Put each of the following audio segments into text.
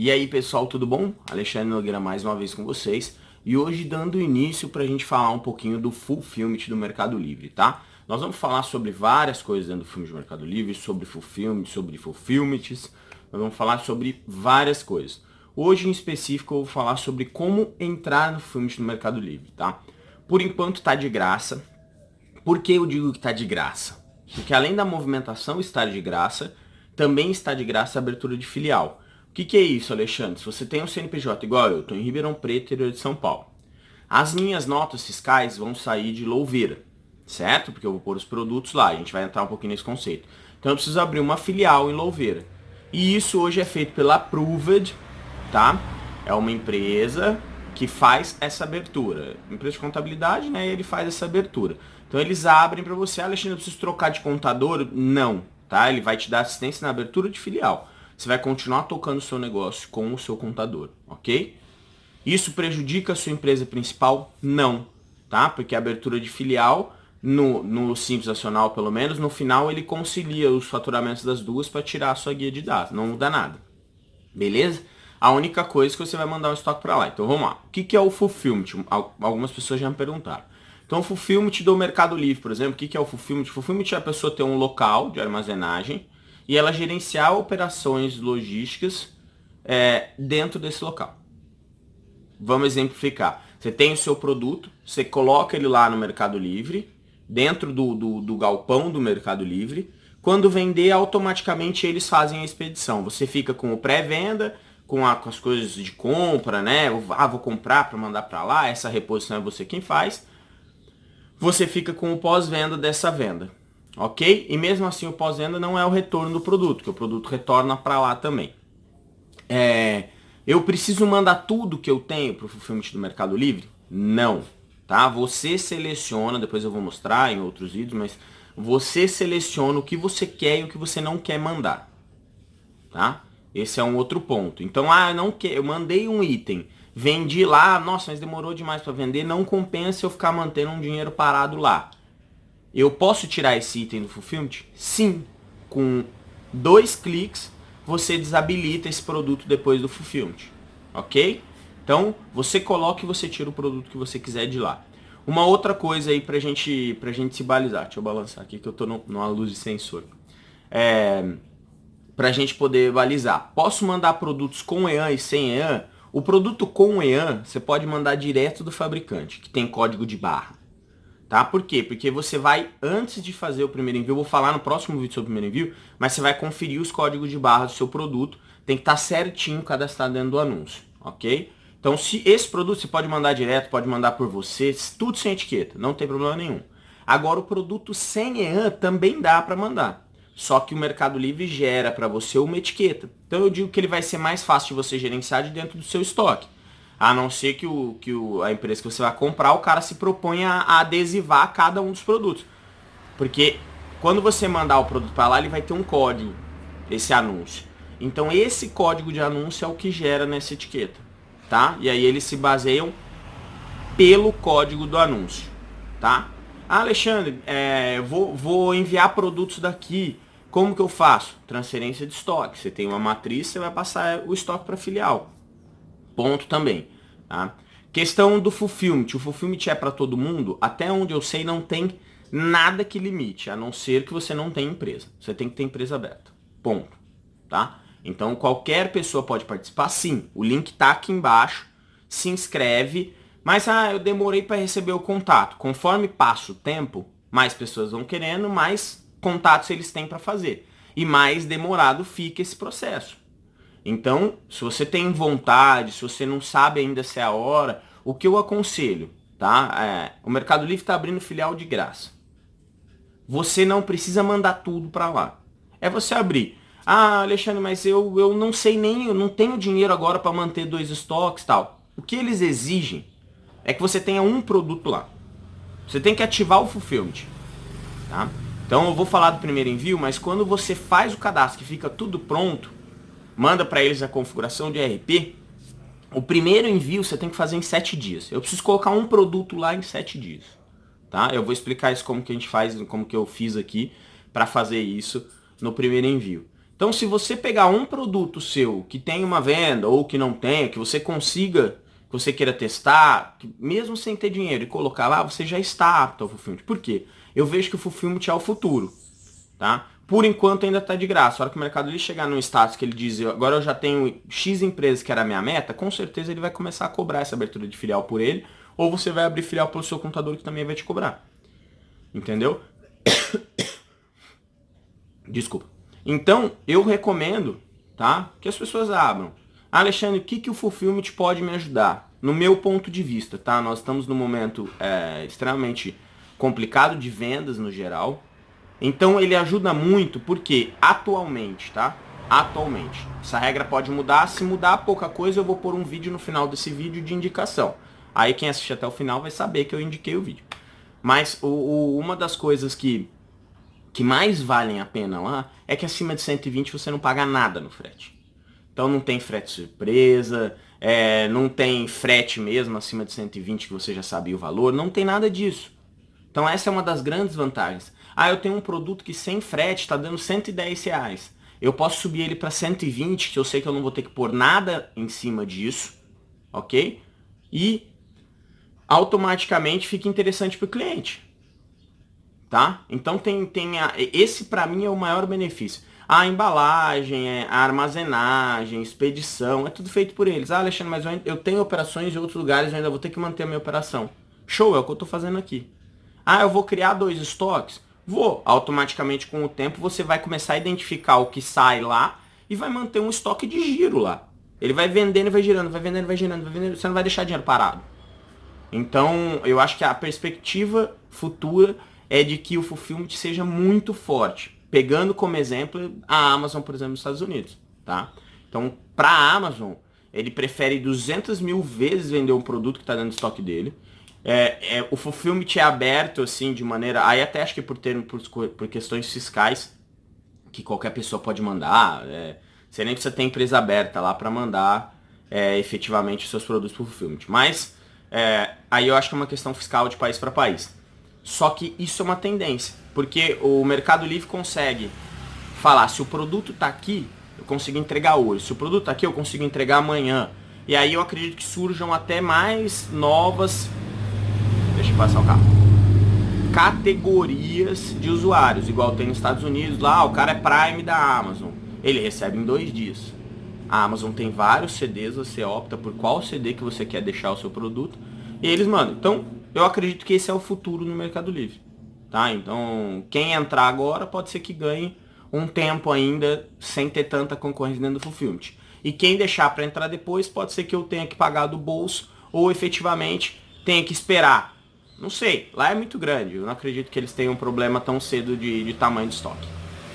E aí pessoal, tudo bom? Alexandre Nogueira mais uma vez com vocês e hoje dando início para a gente falar um pouquinho do Fulfillment do Mercado Livre, tá? Nós vamos falar sobre várias coisas dentro do filme do Mercado Livre, sobre Fulfillment, sobre Fulfillments, nós vamos falar sobre várias coisas. Hoje em específico eu vou falar sobre como entrar no Fulfillment do Mercado Livre, tá? Por enquanto tá de graça. Por que eu digo que tá de graça? Porque além da movimentação estar de graça, também está de graça a abertura de filial. Que, que é isso, Alexandre? Se você tem um CNPJ igual eu, estou em Ribeirão Preto, interior de São Paulo. As minhas notas fiscais vão sair de Louveira, certo? Porque eu vou pôr os produtos lá, a gente vai entrar um pouquinho nesse conceito. Então eu preciso abrir uma filial em Louveira. E isso hoje é feito pela Approved, tá? É uma empresa que faz essa abertura. Empresa de contabilidade, né? Ele faz essa abertura. Então eles abrem para você, Alexandre, eu preciso trocar de contador? Não, tá? Ele vai te dar assistência na abertura de filial. Você vai continuar tocando o seu negócio com o seu contador, ok? Isso prejudica a sua empresa principal? Não, tá? Porque a abertura de filial, no, no Simples Nacional pelo menos, no final ele concilia os faturamentos das duas para tirar a sua guia de dados. Não muda nada. Beleza? A única coisa é que você vai mandar um estoque para lá. Então vamos lá. O que, que é o fulfillment? Algumas pessoas já me perguntaram. Então o fulfillment do Mercado Livre, por exemplo, o que, é o fulfillment? O fulfillment é a pessoa ter um local de armazenagem e ela gerenciar operações logísticas é, dentro desse local. Vamos exemplificar. Você tem o seu produto, você coloca ele lá no Mercado Livre, dentro do, do, do galpão do Mercado Livre. Quando vender, automaticamente eles fazem a expedição. Você fica com o pré-venda, com, com, as coisas de compra, né? Ah, vou comprar para mandar para lá, essa reposição é você quem faz. Você fica com o pós-venda dessa venda, ok? E mesmo assim o pós-venda não é o retorno do produto, que o produto retorna para lá também. É, eu preciso mandar tudo que eu tenho para o fulfillment do Mercado Livre? Não, tá? Você seleciona, depois eu vou mostrar em outros vídeos, mas você seleciona o que você quer e o que você não quer mandar, tá? Esse é um outro ponto. Então, ah, não quero, eu mandei um item, vendi lá, nossa, mas demorou demais para vender, não compensa eu ficar mantendo um dinheiro parado lá. Eu posso tirar esse item do Fulfillment? Sim. Com dois cliques, você desabilita esse produto depois do Fulfillment. Ok? Então, você coloca e você tira o produto que você quiser de lá. Uma outra coisa aí pra gente, pra gente se balizar. Deixa eu balançar aqui que eu tô no, numa luz de sensor. É, para a gente poder balizar. Posso mandar produtos com EAN e sem EAN? O produto com EAN, você pode mandar direto do fabricante, que tem código de barra. Tá? Por quê? Porque você vai, antes de fazer o primeiro envio, eu vou falar no próximo vídeo sobre o primeiro envio, mas você vai conferir os códigos de barra do seu produto, tem que estar tá certinho cadastrado dentro do anúncio, ok? Então, se esse produto você pode mandar direto, pode mandar por você, tudo sem etiqueta, não tem problema nenhum. Agora, o produto sem EAN também dá para mandar. Só que o Mercado Livre gera para você uma etiqueta. Então eu digo que ele vai ser mais fácil de você gerenciar de dentro do seu estoque. A não ser que, o, que o, a empresa que você vai comprar, o cara se proponha a adesivar cada um dos produtos. Porque quando você mandar o produto para lá, ele vai ter um código, esse anúncio. Então esse código de anúncio é o que gera nessa etiqueta. Tá? E aí eles se baseiam pelo código do anúncio. Tá? Ah, Alexandre, é, vou, vou enviar produtos daqui como que eu faço? Transferência de estoque. Você tem uma matriz, você vai passar o estoque para filial. Ponto também. Tá? Questão do fulfillment. O fulfillment é para todo mundo? Até onde eu sei não tem nada que limite, a não ser que você não tenha empresa. Você tem que ter empresa aberta. Ponto. Tá? Então qualquer pessoa pode participar, sim. O link está aqui embaixo. Se inscreve. Mas ah, eu demorei para receber o contato. Conforme passa o tempo, mais pessoas vão querendo, mais contatos eles têm para fazer. E mais demorado fica esse processo. Então, se você tem vontade, se você não sabe ainda se é a hora, o que eu aconselho, tá? É, o Mercado Livre está abrindo filial de graça. Você não precisa mandar tudo para lá. É você abrir. Ah, Alexandre, mas eu, eu não sei nem, eu não tenho dinheiro agora para manter dois estoques tal. O que eles exigem é que você tenha um produto lá. Você tem que ativar o fulfillment. Tá? Então eu vou falar do primeiro envio, mas quando você faz o cadastro que fica tudo pronto, manda para eles a configuração de ERP, o primeiro envio você tem que fazer em 7 dias. Eu preciso colocar um produto lá em 7 dias. Tá? Eu vou explicar isso como que a gente faz, como que eu fiz aqui para fazer isso no primeiro envio. Então se você pegar um produto seu que tem uma venda ou que não tem, que você consiga, que você queira testar, mesmo sem ter dinheiro e colocar lá, você já está apto ao Fulfillment. Por quê? Eu vejo que o Fulfillment é o futuro. Tá? Por enquanto ainda está de graça. A hora que o Mercado Livre chegar num status que ele diz, agora eu já tenho X empresas que era a minha meta, com certeza ele vai começar a cobrar essa abertura de filial por ele, ou você vai abrir filial pelo seu contador que também vai te cobrar. Entendeu? Desculpa. Então, eu recomendo, tá? Que as pessoas abram. Alexandre, o que, que o Fulfillment pode me ajudar? No meu ponto de vista, tá? Nós estamos num momento é, extremamente complicado de vendas no geral. Então ele ajuda muito porque atualmente, tá? Atualmente. Essa regra pode mudar. Se mudar pouca coisa, eu vou pôr um vídeo no final desse vídeo de indicação. Aí quem assistir até o final vai saber que eu indiquei o vídeo. Mas o, o, uma das coisas que, que mais valem a pena lá é que acima de 120 você não paga nada no frete. Então não tem frete surpresa, é, não tem frete mesmo acima de 120 que você já sabia o valor, não tem nada disso. Então essa é uma das grandes vantagens. Ah, eu tenho um produto que sem frete está dando 110 reais. Eu posso subir ele para 120, que eu sei que eu não vou ter que pôr nada em cima disso, ok? E automaticamente fica interessante para o cliente, tá? Então tem, tem a, esse para mim é o maior benefício. A embalagem, é, a armazenagem, expedição, é tudo feito por eles. Ah, Alexandre, mas eu, eu tenho operações em outros lugares, eu ainda vou ter que manter a minha operação. Show, é o que eu estou fazendo aqui. Ah, eu vou criar dois estoques? Vou. Automaticamente, com o tempo, você vai começar a identificar o que sai lá e vai manter um estoque de giro lá. Ele vai vendendo e vai girando, vai vendendo, vai girando, vai vendendo, você não vai deixar dinheiro parado. Então, eu acho que a perspectiva futura é de que o fulfillment seja muito forte. Pegando como exemplo a Amazon, por exemplo, nos Estados Unidos. Tá? Então, para a Amazon, ele prefere 200 mil vezes vender um produto que está dentro do estoque dele é, é, o fulfillment é aberto, assim, de maneira... Aí até acho que por, ter, por, por questões fiscais, que qualquer pessoa pode mandar. É, você nem precisa ter empresa aberta lá para mandar é, efetivamente os seus produtos para o fulfillment. Mas é, aí eu acho que é uma questão fiscal de país para país. Só que isso é uma tendência, porque o Mercado Livre consegue falar, se o produto está aqui, eu consigo entregar hoje. Se o produto está aqui, eu consigo entregar amanhã. E aí eu acredito que surjam até mais novas passar o carro. Categorias de usuários, igual tem nos Estados Unidos, lá o cara é Prime da Amazon. Ele recebe em dois dias. A Amazon tem vários CDs, você opta por qual CD que você quer deixar o seu produto. E eles mandam. Então, eu acredito que esse é o futuro no Mercado Livre. Tá? Então, quem entrar agora pode ser que ganhe um tempo ainda sem ter tanta concorrência dentro do Fulfillment. E quem deixar para entrar depois pode ser que eu tenha que pagar do bolso ou efetivamente tenha que esperar não sei, lá é muito grande. Eu não acredito que eles tenham um problema tão cedo de, de tamanho de estoque.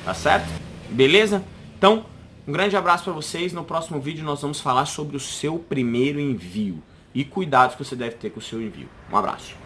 Tá certo? Beleza? Então, um grande abraço para vocês. No próximo vídeo nós vamos falar sobre o seu primeiro envio. E cuidados que você deve ter com o seu envio. Um abraço.